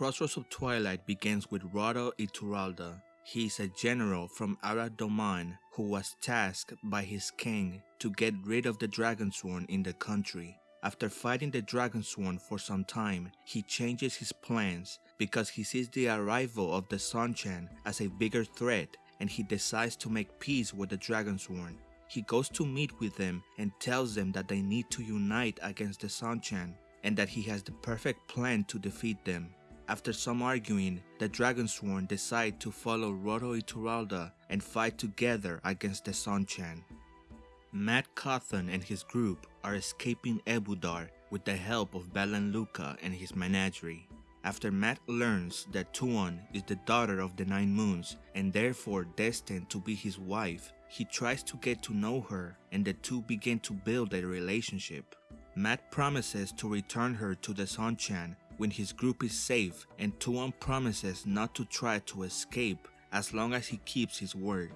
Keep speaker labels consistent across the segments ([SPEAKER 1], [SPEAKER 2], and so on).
[SPEAKER 1] Crossroads of Twilight begins with Rodel Ituralde. He is a general from Arad Doman who was tasked by his king to get rid of the Dragonsworn in the country. After fighting the Dragonsworn for some time, he changes his plans because he sees the arrival of the Seanchan as a bigger threat and he decides to make peace with the Dragonsworn. He goes to meet with them and tells them that they need to unite against the Seanchan and that he has the perfect plan to defeat them. After some arguing, the Dragonsworn decide to follow Rodel Ituralde and fight together against the Seanchan. Mat Cauthon and his group are escaping Ebou Dar with the help of Valan Luca and his menagerie. After Mat learns that Tuon is the daughter of the Nine Moons and therefore destined to be his wife, he tries to get to know her and the two begin to build a relationship. Mat promises to return her to the Seanchan when his group is safe and Tuon promises not to try to escape as long as he keeps his word.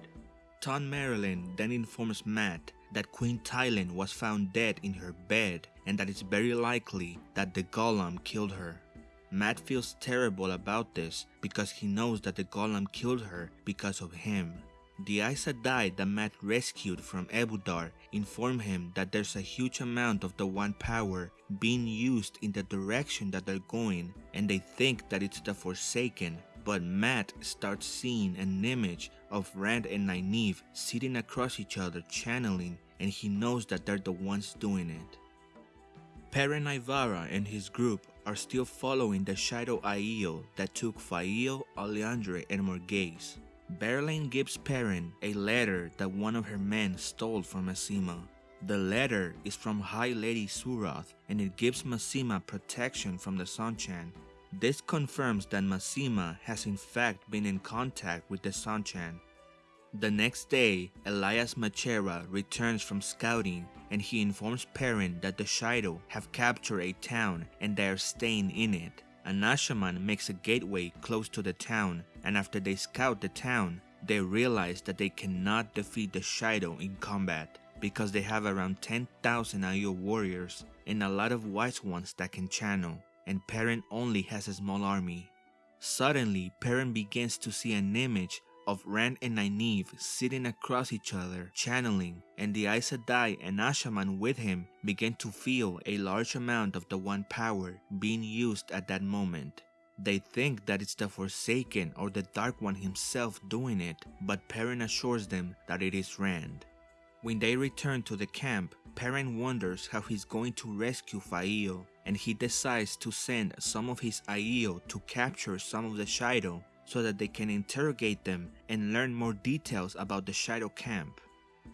[SPEAKER 1] Thom Merrilin then informs Mat that Queen Tylin was found dead in her bed and that it's very likely that the gholam killed her. Mat feels terrible about this because he knows that the gholam killed her because of him. The Aes Sedai that Mat rescued from Ebou Dar inform him that there's a huge amount of the One Power being used in the direction that they're going and they think that it's the Forsaken but Mat starts seeing an image of Rand and Nynaeve sitting across each other channeling and he knows that they're the ones doing it. Perrin Aybara and his group are still following the Shaido Aiel that took Faile, Alliandre, and Morgase. Berelain gives Perrin a letter that one of her men stole from Masema. The letter is from High Lady Suroth and it gives Masema protection from the Seanchan. This confirms that Masema has in fact been in contact with the Seanchan. The next day, Elyas Machera returns from scouting and he informs Perrin that the Shaido have captured a town and they are staying in it. Asha'man makes a gateway close to the town and after they scout the town, they realize that they cannot defeat the Shaido in combat because they have around 10,000 Aiel warriors and a lot of wise ones that can channel and Perrin only has a small army. Suddenly, Perrin begins to see an image of Rand and Nynaeve sitting across each other, channeling, and the Aes Sedai and Asha'man with him begin to feel a large amount of the One Power being used at that moment. They think that it's the Forsaken or the Dark One himself doing it, but Perrin assures them that it is Rand. When they return to the camp, Perrin wonders how he's going to rescue Faile, and he decides to send some of his Aiel to capture some of the Shaido so that they can interrogate them and learn more details about the Shaido camp.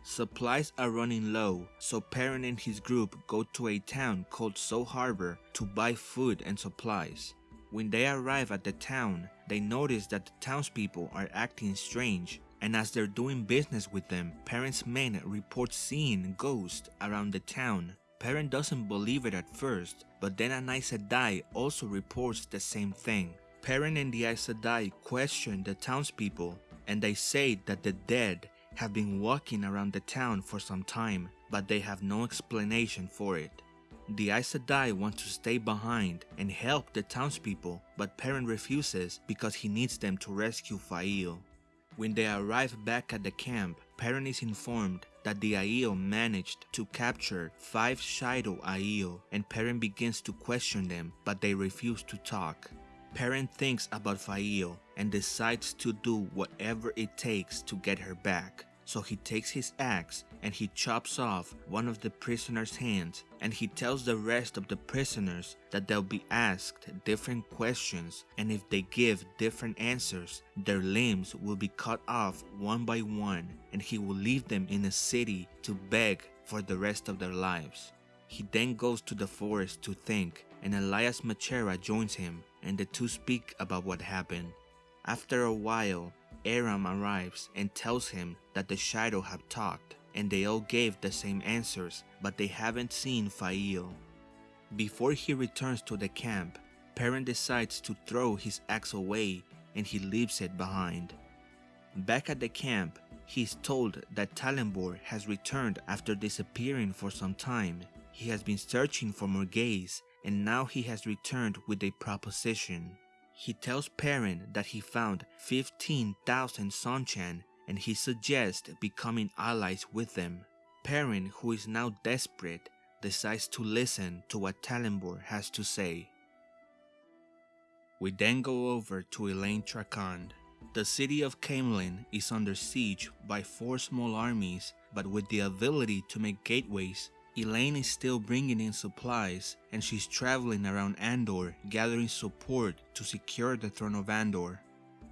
[SPEAKER 1] Supplies are running low, so Perrin and his group go to a town called So Habor to buy food and supplies. When they arrive at the town, they notice that the townspeople are acting strange, and as they're doing business with them, Perrin's men report seeing ghosts around the town. Perrin doesn't believe it at first, but then an Aes Sedai also reports the same thing. Perrin and the Aes Sedai question the townspeople and they say that the dead have been walking around the town for some time but they have no explanation for it. The Aes Sedai want to stay behind and help the townspeople but Perrin refuses because he needs them to rescue Faile. When they arrive back at the camp, Perrin is informed that the Aiel managed to capture 5 Shaido Aiel and Perrin begins to question them but they refuse to talk. Perrin thinks about Faile and decides to do whatever it takes to get her back. So he takes his axe and he chops off one of the prisoner's hands and he tells the rest of the prisoners that they'll be asked different questions and if they give different answers, their limbs will be cut off one by one and he will leave them in a city to beg for the rest of their lives. He then goes to the forest to think and Elyas Machera joins him and the two speak about what happened. After a while, Aram arrives and tells him that the Shaido have talked and they all gave the same answers but they haven't seen Faile. Before he returns to the camp, Perrin decides to throw his axe away and he leaves it behind. Back at the camp, he is told that Tallanvor has returned after disappearing for some time. He has been searching for Morgase and now he has returned with a proposition. He tells Perrin that he found 15,000 Seanchan and he suggests becoming allies with them. Perrin, who is now desperate, decides to listen to what Tallanvor has to say. We then go over to Elayne Trakand. The city of Caemlyn is under siege by four small armies, but with the ability to make gateways, Elayne is still bringing in supplies and she's traveling around Andor gathering support to secure the throne of Andor.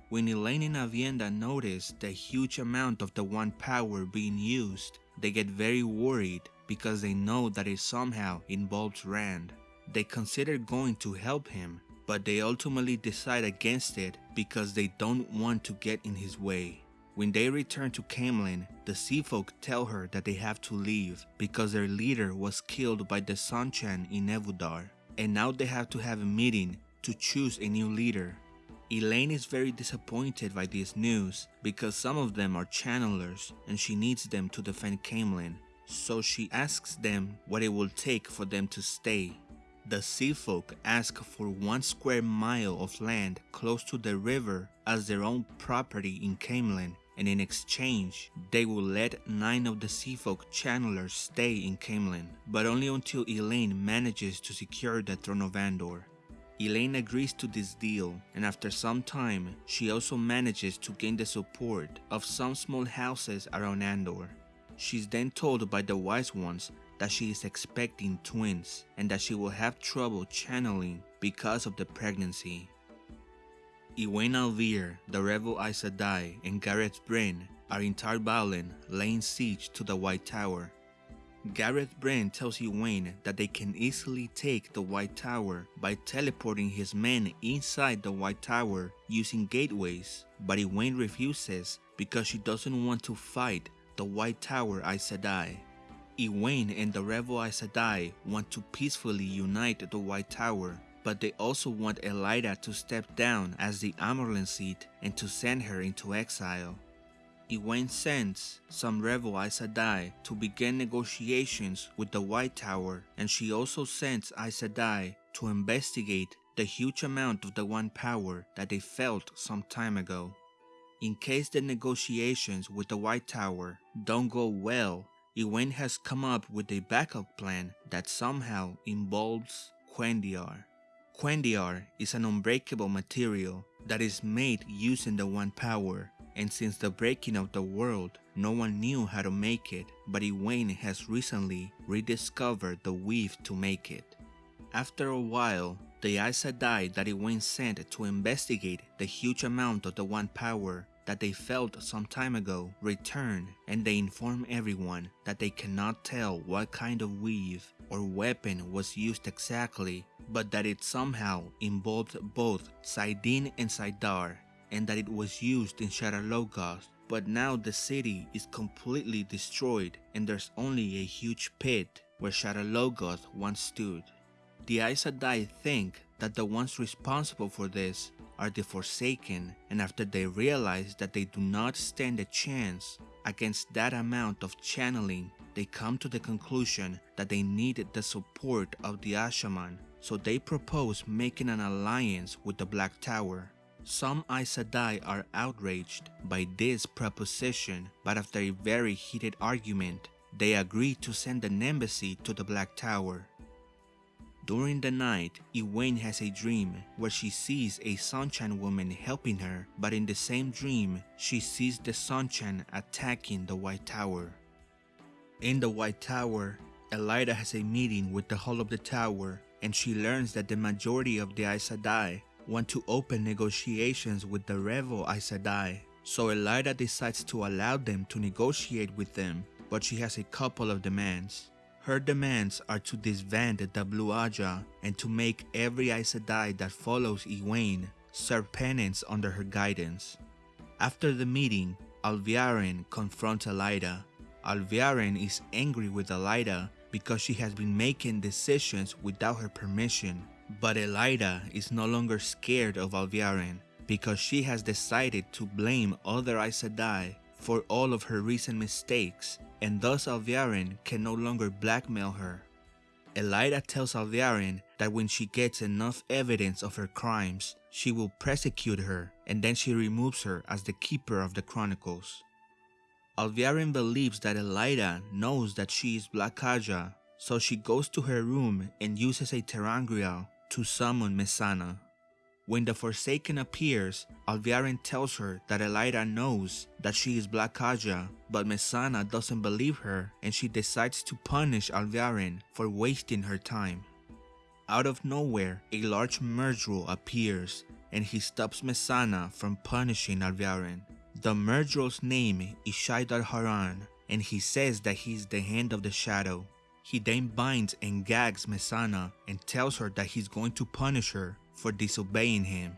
[SPEAKER 1] When Elayne and Aviendha notice the huge amount of the One Power being used, they get very worried because they know that it somehow involves Rand. They consider going to help him, but they ultimately decide against it because they don't want to get in his way. When they return to Caemlyn, the Sea Folk tell her that they have to leave because their leader was killed by the Seanchan in Ebou Dar, and now they have to have a meeting to choose a new leader. Elayne is very disappointed by this news because some of them are channelers and she needs them to defend Caemlyn, so she asks them what it will take for them to stay. The sea folk ask for one square mile of land close to the river as their own property in Caemlyn and in exchange, they will let nine of the sea folk channelers stay in Caemlyn, but only until Elayne manages to secure the throne of Andor. Elayne agrees to this deal, and after some time, she also manages to gain the support of some small houses around Andor. She's then told by the Wise Ones that she is expecting twins and that she will have trouble channeling because of the pregnancy. Egwene al'Vere, the rebel Aes Sedai, and Gareth Bryn are in Tar Valon laying siege to the White Tower. Gareth Bryn tells Egwene that they can easily take the White Tower by teleporting his men inside the White Tower using gateways, but Egwene refuses because she doesn't want to fight the White Tower Aes Sedai. And the rebel Aes Sedai want to peacefully unite the White Tower, but they also want Elaida to step down as the Amyrlin seat and to send her into exile. Egwene sends some rebel Aes Sedai to begin negotiations with the White Tower and she also sends Aes Sedai to investigate the huge amount of the One Power that they felt some time ago. In case the negotiations with the White Tower don't go well, Egwene has come up with a backup plan that somehow involves cuendillar. Cuendillar is an unbreakable material that is made using the One Power, and since the breaking of the world, no one knew how to make it, but Egwene has recently rediscovered the weave to make it. After a while, the Aes Sedai that Egwene sent to investigate the huge amount of the One Power that they felt some time ago return and they inform everyone that they cannot tell what kind of weave or weapon was used exactly, but that it somehow involved both saidin and saidar, and that it was used in Shadar Logoth, but now the city is completely destroyed and there's only a huge pit where Shadar Logoth once stood. The Aes think that the ones responsible for this are the Forsaken, and after they realize that they do not stand a chance against that amount of channeling, they come to the conclusion that they needed the support of the Asha'man, so they propose making an alliance with the Black Tower. Some Aes Sedai are outraged by this proposition, but after a very heated argument, they agree to send an embassy to the Black Tower. During the night, Egwene has a dream where she sees a Seanchan woman helping her, but in the same dream, she sees the Seanchan attacking the White Tower. In the White Tower, Elaida has a meeting with the Hall of the Tower and she learns that the majority of the Aes Sedai want to open negotiations with the rebel Aes Sedai. So Elaida decides to allow them to negotiate with them, but she has a couple of demands. Her demands are to disband the Blue Ajah and to make every Aes Sedai that follows Egwene serve penance under her guidance. After the meeting, Alviarin confronts Elaida. Alviarin is angry with Elaida because she has been making decisions without her permission. But Elaida is no longer scared of Alviarin because she has decided to blame other Aes Sedai for all of her recent mistakes and thus Alviarin can no longer blackmail her. Elaida tells Alviarin that when she gets enough evidence of her crimes, she will prosecute her and then she removes her as the keeper of the chronicles. Alviarin believes that Elaida knows that she is Black Ajah, so she goes to her room and uses a ter'angreal to summon Mesaana. When the Forsaken appears, Alviarin tells her that Elaida knows that she is Black Ajah, but Mesaana doesn't believe her and she decides to punish Alviarin for wasting her time. Out of nowhere, a large Myrddraal appears and he stops Mesaana from punishing Alviarin. The Myrddraal's name is Shaidar Haran and he says that he is the hand of the shadow. He then binds and gags Mesaana and tells her that he's going to punish her for disobeying him.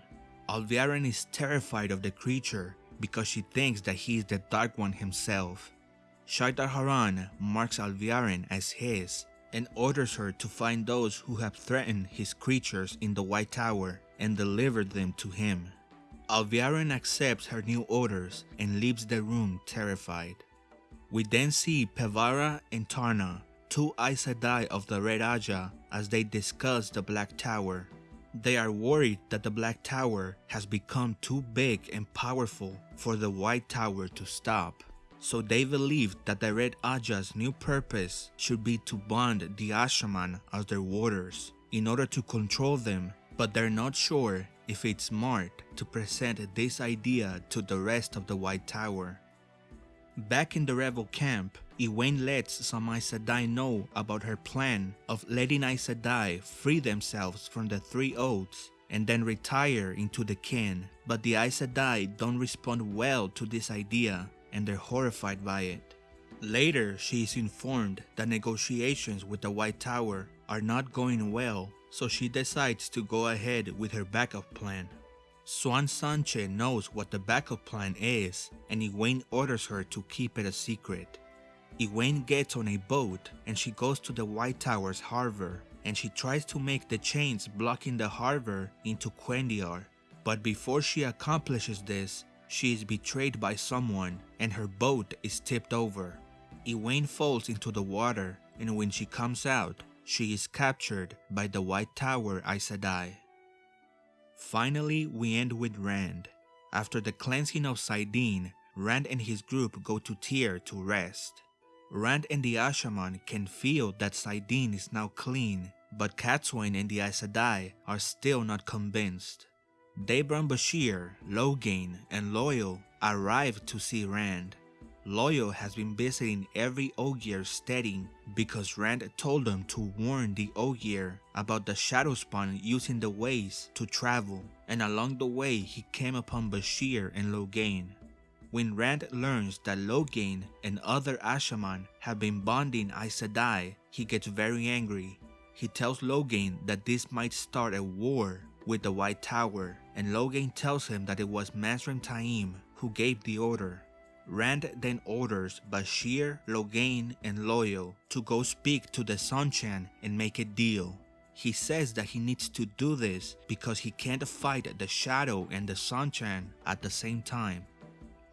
[SPEAKER 1] Alviarin is terrified of the creature because she thinks that he is the Dark One himself. Shaidar Haran marks Alviarin as his and orders her to find those who have threatened his creatures in the White Tower and deliver them to him. Alviarin accepts her new orders and leaves the room terrified. We then see Pevara and Tarna, two Aes Sedai of the Red Ajah, as they discuss the Black Tower. They are worried that the Black Tower has become too big and powerful for the White Tower to stop. So they believe that the Red Ajah's new purpose should be to bond the Asha'man as their warders in order to control them, but they're not sure if it's smart to present this idea to the rest of the White Tower. Back in the rebel camp, Egwene lets some Aes Sedai know about her plan of letting Aes Sedai free themselves from the Three Oaths and then retire into the kin, but the Aes Sedai don't respond well to this idea and they're horrified by it. Later, she is informed that negotiations with the White Tower are not going well, so she decides to go ahead with her backup plan. Siuan Sanche knows what the backup plan is, and Egwene orders her to keep it a secret. Egwene gets on a boat and she goes to the White Tower's harbor and she tries to make the chains blocking the harbor into cuendillar. But before she accomplishes this, she is betrayed by someone and her boat is tipped over. Egwene falls into the water and when she comes out, she is captured by the White Tower Aes Sedai. Finally, we end with Rand. After the cleansing of saidin, Rand and his group go to Tear to rest. Rand and the Asha'man can feel that saidin is now clean, but Cadsuane and the Aes Sedai are still not convinced. Davram Bashere, Logain, and Loial arrive to see Rand. Loial has been visiting every Ogier steading because Rand told them to warn the Ogier about the Shadowspawn using the ways to travel and along the way he came upon Bashere and Logain. When Rand learns that Logain and other Asha'man have been bonding Aes Sedai, he gets very angry. He tells Logain that this might start a war with the White Tower and Logain tells him that it was Mazrim Taim who gave the order. Rand then orders Bashere, Logain, and Loial to go speak to the Seanchan and make a deal. He says that he needs to do this because he can't fight the Shadow and the Seanchan at the same time.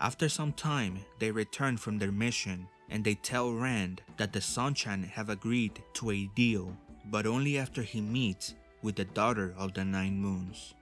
[SPEAKER 1] After some time, they return from their mission and they tell Rand that the Seanchan have agreed to a deal, but only after he meets with the Daughter of the Nine Moons.